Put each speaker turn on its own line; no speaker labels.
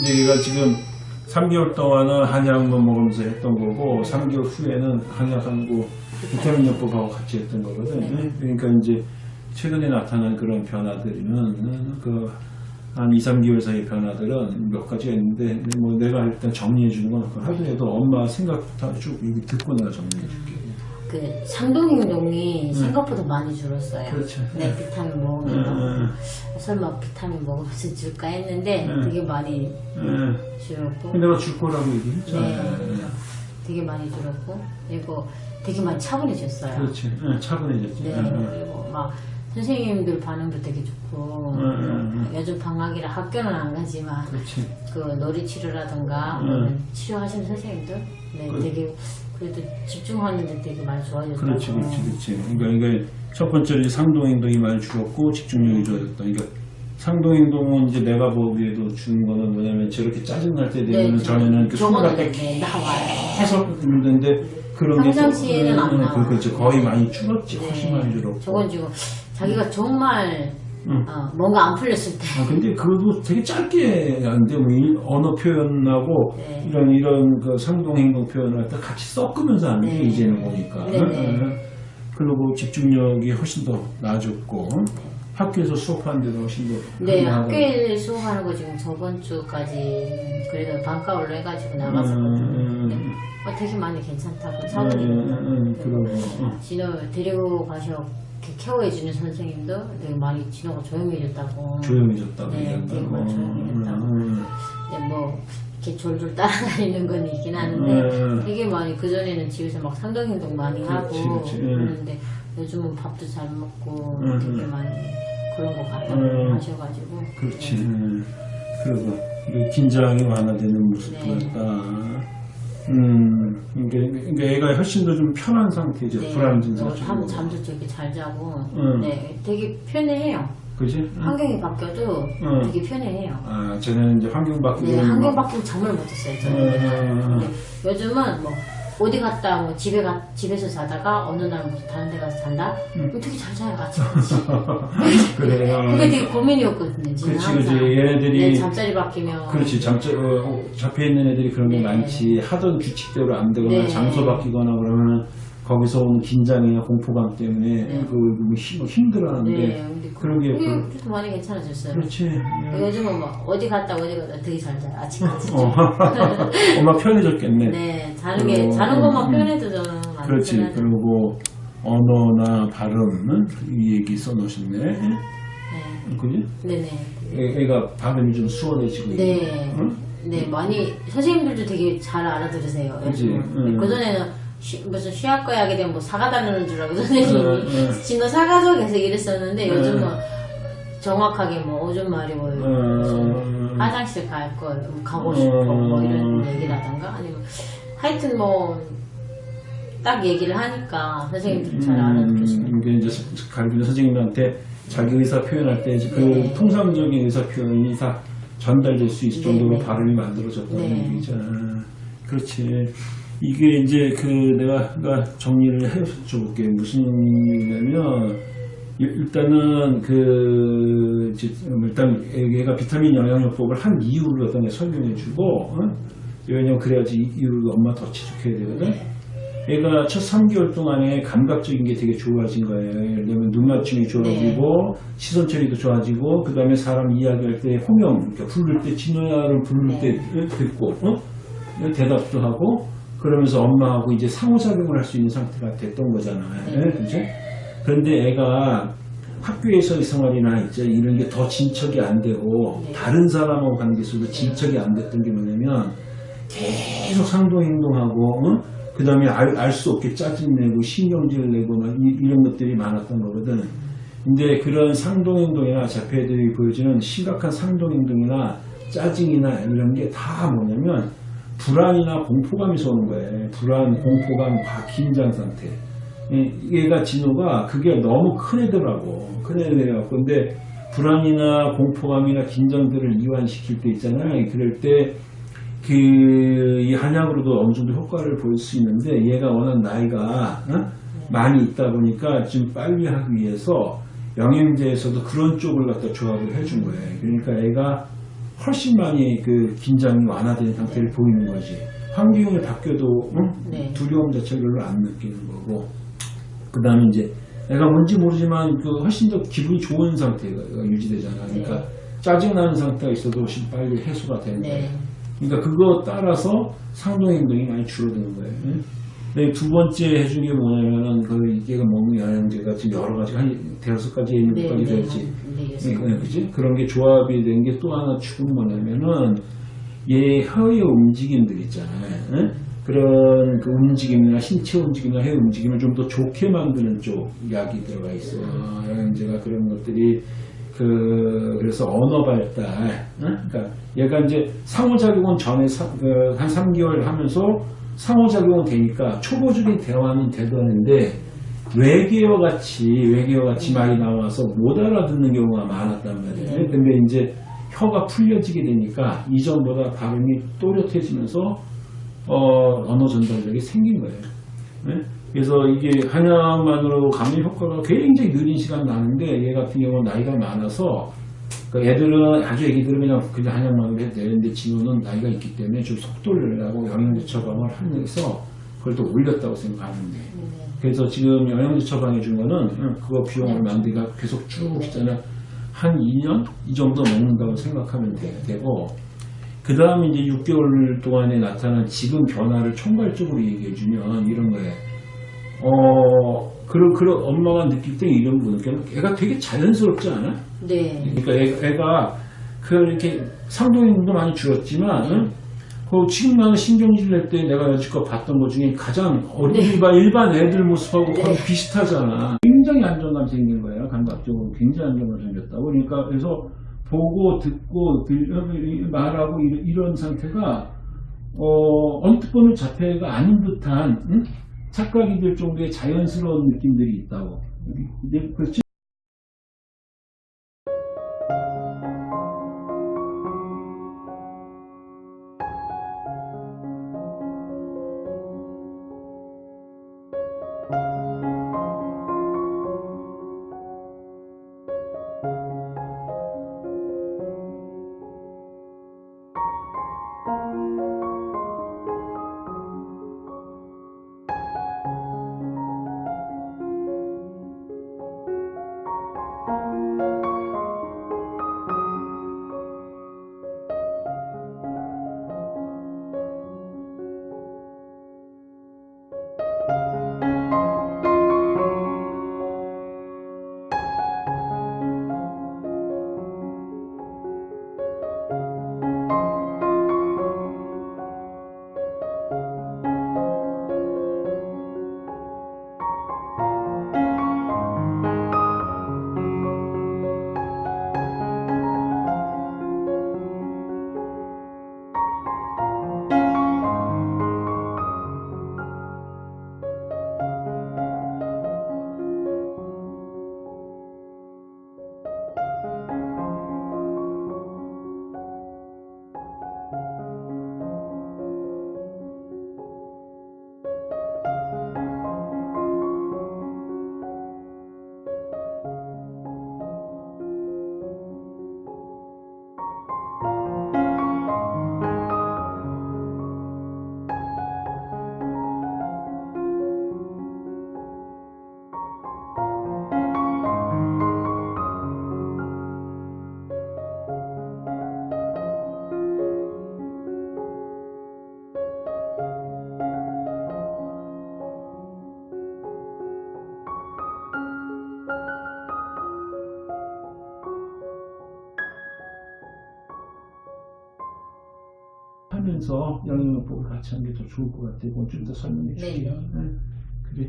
이제 얘가 지금 3개월 동안은 한약만 먹으면서 했던 거고 3개월 후에는 한약하고 비타민 요법하고 같이 했던 거거든. 그러니까 이제 최근에 나타난 그런 변화들은 그한 2, 3개월 사이 변화들은 몇 가지가 있는데 뭐 내가 일단 정리해 주는 건 하더라도 엄마 생각부터 쭉 듣고 내가 정리해 줄게.
그 상동행동이 생각보다 많이 줄었어요.
그렇죠.
네, 비타민
응,
먹으면서
응,
설마 비타민 먹으면서 줄까 했는데
응.
되게 많이
응.
줄었고
내가 줄 거라고 얘기했잖아.
네. 되게 많이 줄었고 그리고 되게 많이 차분해졌어요.
차분해졌지.
네,
응, 응.
그리고 막 선생님들 반응도 되게 좋고
응, 응,
요즘 방학이라 학교는 안 가지만
그렇지.
그 놀이 치료라든가
응.
아니면 치료하시는 선생님들 네,
그-
되게 그래도 집중하는데 되게 많이 좋아졌다고
그렇지, 그렇지, 그렇지. 그러니까 이게 첫 번째로 상동행동이 많이 줄었고 집중력이 좋아졌다. 그러니까 상동행동은 이제 내가 보기에도 주는 거는 뭐냐면 저렇게 짜증날 때 되면
네,
전에는 그때
네.
계속 있는데 그런 게
평상시에는 안 나와요.
그렇지 거의 많이 줄었지,
네.
훨씬 많이 줄었고.
저건 지금 자기가 정말
응.
어, 뭔가 안 풀렸을 때
아, 근데 그것도 되게 짧게 안 되고 이 언어 표현하고
네.
이런 이런 그 상동행동 표현을 다 같이 섞으면서 하는 게
네.
이제는 보니까.
네, 네.
그리고 집중력이 훨씬 더 나아졌고 학교에서 수업하는데도 훨씬 더
네. 학교에 수업하는 거 지금 저번 주까지 그래도 방과후로 해가지고 나갔었거든요.
음,
근데
음,
어, 되게 많이 괜찮다고
음,
사모님
음, 음, 그러고 응.
진호 데리고 가셔 케어해주는 선생님도 되게 많이 진호가 조용해졌다고.
조용해졌다고
네,
얘기한다.
되게 많이 조용해졌다고.
음,
근데 뭐 이렇게 졸졸 따라다니는 건 있긴 하는데
음.
되게 많이 그 전에는 집에서 막 상동 행동 많이 하고
그렇지, 그렇지. 음.
그러는데 요즘은 밥도 잘 먹고
음,
되게
음.
많이 그런 거 같다고
음.
하셔가지고
그렇지.
네.
음, 그리고 이 긴장이 완화되는 모습도
네.
있다. 음, 그러니까, 애가 훨씬 더 좀 편한 상태죠.
네,
불안
어,
증상
잠,
고
잠도 되게 잘 자고
음.
네, 되게 편해해요.
그지? 응.
환경이 바뀌어도
음.
되게 편해해요.
아, 저는 이제 환경 바뀌고
네, 환경 바뀌면 잠을 못 잤어요. 저는.
음.
근데 요즘은 뭐 어디 갔다 뭐 집에 가 집에서 자다가 어느 날 무슨 다른 데 가서 잔다.
음.
그럼 되게 잘 자요 아침까지.
그래요.
그게 되게 고민이었거든요. 지금
그렇지,
항상.
그렇지. 얘네들이-
네, 잠자리 바뀌면
그렇지 잠자 어, 잡혀 있는 애들이 그런 게
네.
많지 하던 규칙대로 안 되거나
네.
장소 바뀌거나 그러면 거기서 오는 긴장이나 공포감 때문에
네.
그뭐 힘, 힘들어하는데
네,
그런 게
그게
그-
많이 괜찮아졌어요.
그렇지
요즘은 뭐 어디 갔다 어디 갔다 되게 잘 자요 아침까지.
어. 엄마 편해졌겠네
네, 자는 게
어,
자는 것만
음.
편해도 저는 많이
그렇지
편하죠.
그리고 언어나 발음은 이 얘기 써놓으셨네
네,
그지?
네네.
애, 애가 발음이 좀 수월해지고
네.
응?
네, 많이 선생님들도 되게 잘 알아들으세요.
그치, 응.
그 전에는 무슨 쉬학과에 하게 되면 뭐 사과 달라는 줄 알고 선생님이
응, 응.
진호 사과죠 계속 이랬었는데
응.
요즘은 정확하게 뭐 오줌 마리 뭐
응.
무슨 화장실 갈 거 가고
응.
싶어 뭐 이런 얘기라던가 아니면 하여튼 뭐 딱 얘기를 하니까 선생님들이 잘 알아듣겠어요.
음, 이게 이제 가르치는 선생님한테 자기 의사 표현할 때 그
네.
통상적인 의사 표현이 다 전달될 수 있을
네,
정도로
네.
발음이 만들어졌다는
네.
얘기죠. 아, 그렇지. 이게 이제 그 내가 그러니까 정리를 해줘 볼게. 무슨 일- 일단은 그 일단 얘가 비타민 영양요법을 한 이유를 어떤 게 설명해 주고 어? 왜냐면 그래야지 이 이유를 엄마 더 지속해야 되거든.
네.
애가 첫 3개월 동안에 감각적인 게 되게 좋아진 거예요. 예를 들면 눈 맞춤이 좋아지고 시선 처리도 좋아지고 그 다음에 사람 이야기할 때 호명, 그러니까 부를 때 진호야를 부를 때 듣고 어? 대답도 하고 그러면서 엄마하고 이제 상호작용을 할 수 있는 상태가 됐던 거잖아요.
네.
그죠? 그런데 애가 학교에서의 생활이나 이제 이런 게 더 진척이 안 되고
네.
다른 사람하고 관계에서도 진척이 안 됐던 게 뭐냐면 계속 상도행동하고 그 다음에 알 수 없게 짜증내고 신경질 내고 막 이, 이런 것들이 많았던 거거든. 근데 그런 상동행동이나 자폐들이 보여주는 심각한 상동행동이나 짜증이나 이런 게 다 뭐냐면 불안이나 공포감에서 오는 거예요. 불안, 공포감, 과 긴장 상태. 이- 얘가 진호가 그게 너무 큰 애더라고. 큰 애들이라고. 근데 불안이나 공포감이나 긴장들을 이완시킬 때 있잖아요. 그럴 때 그, 이 한약으로도 어느 정도 효과를 보일 수 있는데 얘가 워낙 나이가 어? 많이 있다 보니까 좀 빨리 하기 위해서 영양제에서도 그런 쪽을 갖다 조합을 해준 거예요. 그러니까 애가 훨씬 많이 그 긴장이 완화된 상태를 보이는 거지. 환경이 바뀌어도 응?
네.
두려움 자체를 별로 안 느끼는 거고. 그 다음에 이제 내가 뭔지 모르지만 그 훨씬 더 기분이 좋은 상태가 유지되잖아. 그러니까
네.
짜증나는 상태가 있어도 훨씬 빨리 해소가 되는 거야.
네.
그러니까 그거 따라서 상동 행동이 많이 줄어드는 거예요. 응? 네, 두 번째 해준 게 뭐냐면은 그 이게가 먹는 영양제가 지금 여러 가지 한 대여섯 가지 있는
네,
것까지
네,
됐지.
네,
네, 네, 그지? 그런 게 조합이 된 게 또 하나 축은 뭐냐면은 얘 혀의 움직임들 있잖아요. 응? 그런 그 움직임이나 신체 움직임이나 혀 움직임을 좀 더 좋게 만드는 쪽 약이 들어가 있어요. 영양제가 그런 것들이 그 그래서 언어 발달. 응? 그러니까 얘가 이제 상호작용은 전에 사- 그 한 3개월 하면서 상호작용은 되니까 초보적인 대화는 되더는데 외계어 같이 외계어 같이 말이 나와서 못 알아듣는 경우가 많았단 말이에요.
네.
근데 이제 혀가 풀려지게 되니까 이전보다 발음이 또렷해지면서 어, 언어 전달력이 생긴 거예요. 네? 그래서 이게 한약만으로 감염 효과가 굉장히 느린 시간 나는데 얘 같은 경우는 나이가 많아서 그 애들은 아주 애기들은 그냥 그냥 한약만으로 해도 되는데 진호는 나이가 있기 때문에 좀 속도를 내라고 영양제 처방을 하면서 그걸 또 올렸다고 생각하면 돼. 그래서 지금 영양제 처방해 준 거는 응, 그거 비용을 만들기가 계속 쭉 있잖아. 한 2년? 이 정도 먹는다고 생각하면 돼, 되고, 그 다음에 이제 6개월 동안에 나타난 지금 변화를 총괄적으로 얘기해 주면 이런 거예요. 어, 그런, 그런 엄마가 느낄 때 이런 거 느끼면 애가 되게 자연스럽지 않아?
네.
그러니까 애, 애가 그 이렇게 상동행동도 많이 줄었지만, 응? 그 지금 나는 신경질 낼 때 내가 여지껏 봤던 것 중에 가장 어린 일반, 일반 애들 모습하고 거의 비슷하잖아. 굉장히 안정감 생긴 거예요. 감각적으로 굉장히 안정감 생겼다고. 그러니까 그래서 보고 듣고 들, 말하고 이런, 이런 상태가 어, 언뜻 보면 자폐가 아닌 듯한 응? 착각이 들 정도의 자연스러운 느낌들이 있다고. 그렇지? 하면서 영양요법을 같이 하는 게 더 좋을 것 같아요. 좀더 설명해 줄게요.
네.
네. 그래.